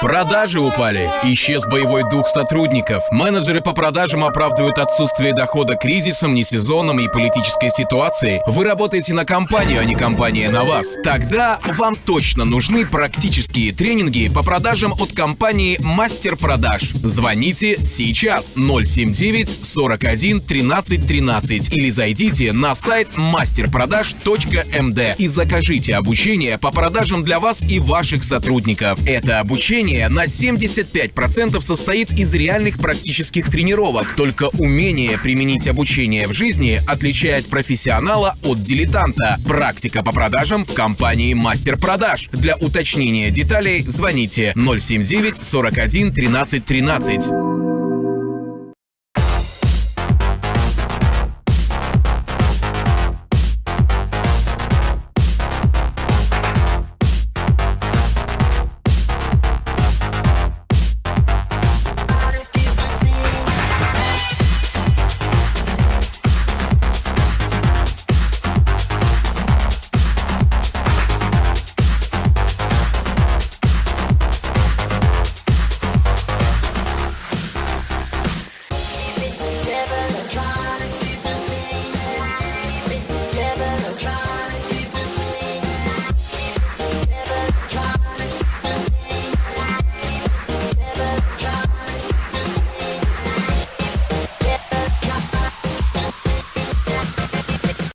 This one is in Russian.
Продажи упали. Исчез боевой дух сотрудников. Менеджеры по продажам оправдывают отсутствие дохода кризисом, несезоном и политической ситуацией. Вы работаете на компанию, а не компания на вас. Тогда вам точно нужны практические тренинги по продажам от компании Мастер Продаж. Звоните сейчас 079 41 13 13 или зайдите на сайт masterproдаж.md и закажите обучение по продажам для вас и ваших сотрудников. Это обучение на 75% состоит из реальных практических тренировок. Только умение применить обучение в жизни отличает профессионала от дилетанта. Практика по продажам в компании Мастер Продаж. Для уточнения деталей звоните 079 41 13 13.